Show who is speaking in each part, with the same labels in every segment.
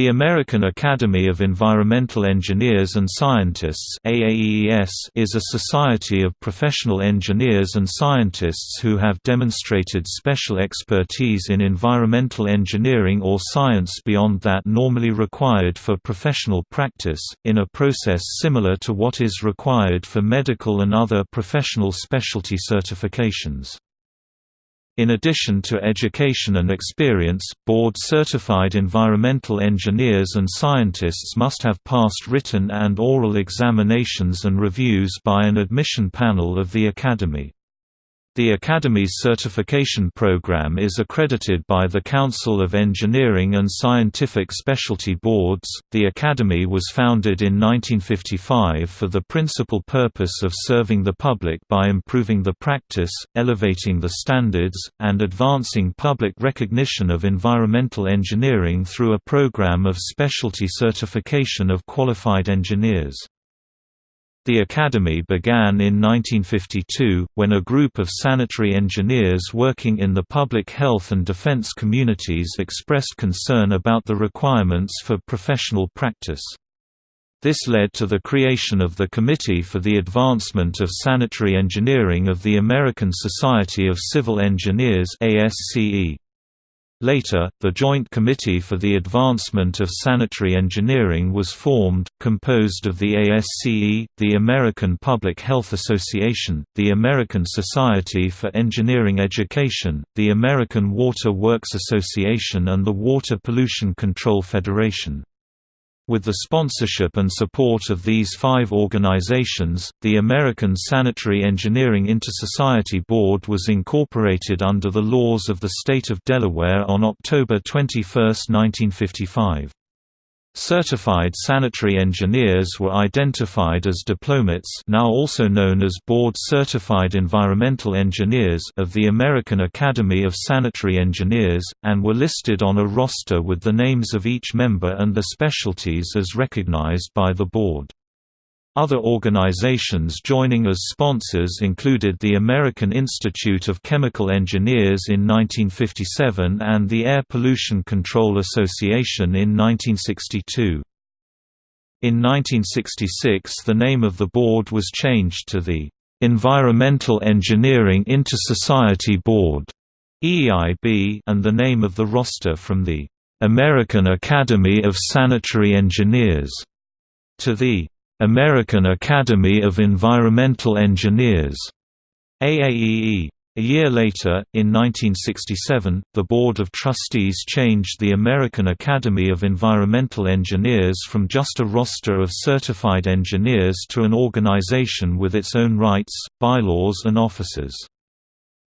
Speaker 1: The American Academy of Environmental Engineers and Scientists is a society of professional engineers and scientists who have demonstrated special expertise in environmental engineering or science beyond that normally required for professional practice, in a process similar to what is required for medical and other professional specialty certifications. In addition to education and experience, board-certified environmental engineers and scientists must have passed written and oral examinations and reviews by an admission panel of the Academy. The Academy's certification program is accredited by the Council of Engineering and Scientific Specialty Boards. The Academy was founded in 1955 for the principal purpose of serving the public by improving the practice, elevating the standards, and advancing public recognition of environmental engineering through a program of specialty certification of qualified engineers. The Academy began in 1952, when a group of sanitary engineers working in the public health and defense communities expressed concern about the requirements for professional practice. This led to the creation of the Committee for the Advancement of Sanitary Engineering of the American Society of Civil Engineers ASCE. Later, the Joint Committee for the Advancement of Sanitary Engineering was formed, composed of the ASCE, the American Public Health Association, the American Society for Engineering Education, the American Water Works Association and the Water Pollution Control Federation. With the sponsorship and support of these five organizations, the American Sanitary Engineering Intersociety Board was incorporated under the laws of the state of Delaware on October 21, 1955. Certified sanitary engineers were identified as diplomates now also known as Board-Certified Environmental Engineers of the American Academy of Sanitary Engineers, and were listed on a roster with the names of each member and their specialties as recognized by the board. Other organizations joining as sponsors included the American Institute of Chemical Engineers in 1957 and the Air Pollution Control Association in 1962. In 1966 the name of the board was changed to the Environmental Engineering Inter-Society Board and the name of the roster from the American Academy of Sanitary Engineers to the American Academy of Environmental Engineers AAEE. A year later, in 1967, the Board of Trustees changed the American Academy of Environmental Engineers from just a roster of certified engineers to an organization with its own rights, bylaws and officers.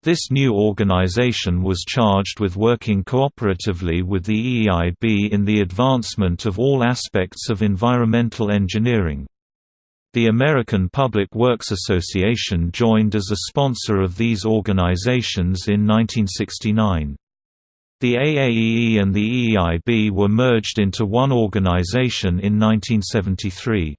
Speaker 1: This new organization was charged with working cooperatively with the EEIB in the advancement of all aspects of environmental engineering. The American Public Works Association joined as a sponsor of these organizations in 1969. The AAEE and the EEIB were merged into one organization in 1973.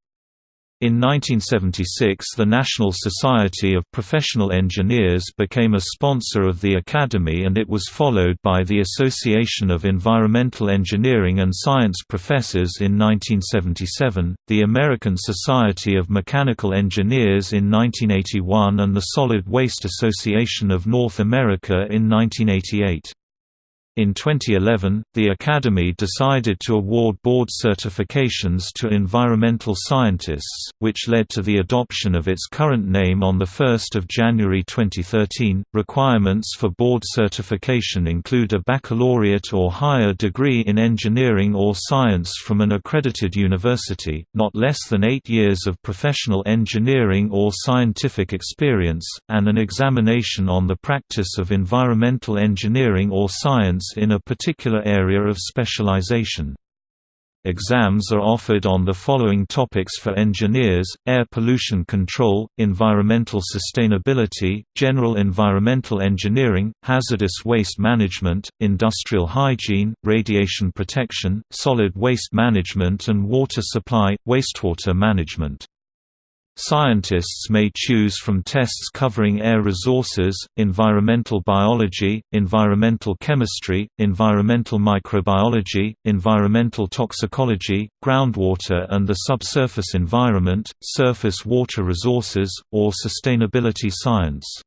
Speaker 1: In 1976 the National Society of Professional Engineers became a sponsor of the Academy and it was followed by the Association of Environmental Engineering and Science Professors in 1977, the American Society of Mechanical Engineers in 1981 and the Solid Waste Association of North America in 1988. In 2011, the Academy decided to award board certifications to environmental scientists, which led to the adoption of its current name on 1 January 2013. Requirements for board certification include a baccalaureate or higher degree in engineering or science from an accredited university, not less than eight years of professional engineering or scientific experience, and an examination on the practice of environmental engineering or science in a particular area of specialization. Exams are offered on the following topics for engineers, air pollution control, environmental sustainability, general environmental engineering, hazardous waste management, industrial hygiene, radiation protection, solid waste management and water supply, wastewater management. Scientists may choose from tests covering air resources, environmental biology, environmental chemistry, environmental microbiology, environmental toxicology, groundwater and the subsurface environment, surface water resources, or sustainability science.